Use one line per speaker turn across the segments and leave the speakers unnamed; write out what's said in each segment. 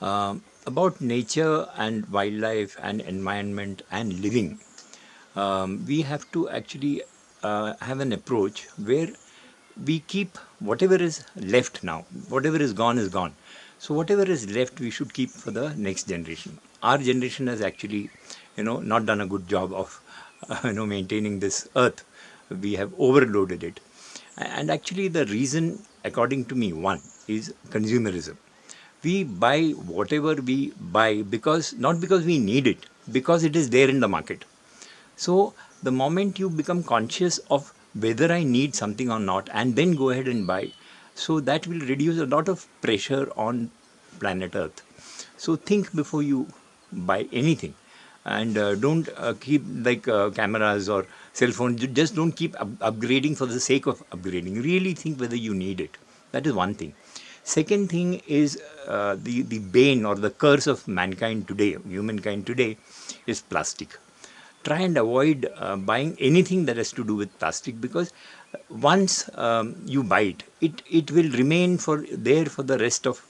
Um, about nature and wildlife and environment and living, um, we have to actually uh, have an approach where we keep whatever is left now, whatever is gone is gone. So whatever is left, we should keep for the next generation. Our generation has actually, you know, not done a good job of, uh, you know, maintaining this earth. We have overloaded it. And actually the reason, according to me, one is consumerism. We buy whatever we buy because, not because we need it, because it is there in the market. So the moment you become conscious of whether I need something or not and then go ahead and buy, so that will reduce a lot of pressure on planet Earth. So think before you buy anything and uh, don't uh, keep like uh, cameras or cell phones, just don't keep up upgrading for the sake of upgrading. Really think whether you need it. That is one thing. Second thing is uh, the, the bane or the curse of mankind today, humankind today, is plastic try and avoid uh, buying anything that has to do with plastic because once um, you buy it, it, it will remain for there for the rest of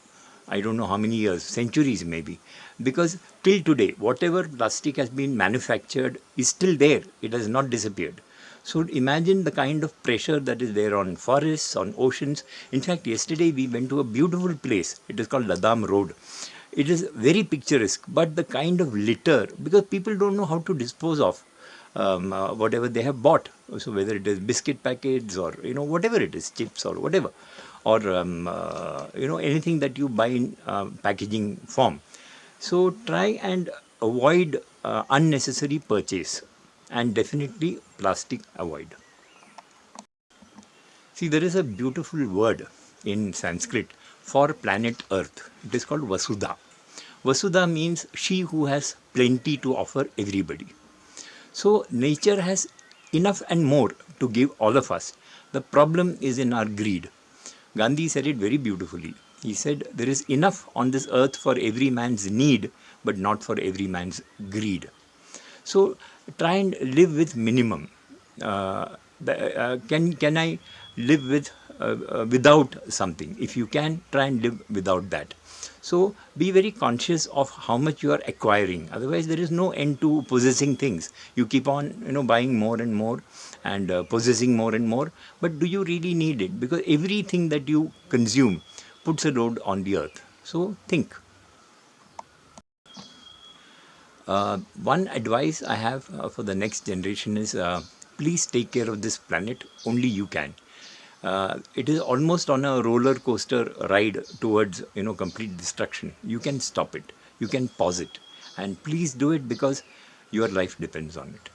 I don't know how many years, centuries maybe. Because till today, whatever plastic has been manufactured is still there. It has not disappeared. So imagine the kind of pressure that is there on forests, on oceans. In fact, yesterday we went to a beautiful place. It is called Ladam Road it is very picturesque but the kind of litter because people don't know how to dispose of um, uh, whatever they have bought so whether it is biscuit packets or you know whatever it is chips or whatever or um, uh, you know anything that you buy in uh, packaging form so try and avoid uh, unnecessary purchase and definitely plastic avoid see there is a beautiful word in sanskrit for planet Earth. It is called Vasudha. Vasudha means she who has plenty to offer everybody. So nature has enough and more to give all of us. The problem is in our greed. Gandhi said it very beautifully. He said there is enough on this earth for every man's need but not for every man's greed. So try and live with minimum. Uh, uh, can, can I live with uh, without something. If you can, try and live without that. So be very conscious of how much you are acquiring. Otherwise, there is no end to possessing things. You keep on, you know, buying more and more and uh, possessing more and more. But do you really need it? Because everything that you consume puts a load on the earth. So think. Uh, one advice I have uh, for the next generation is uh, please take care of this planet. Only you can. Uh, it is almost on a roller coaster ride towards you know complete destruction. You can stop it. You can pause it. And please do it because your life depends on it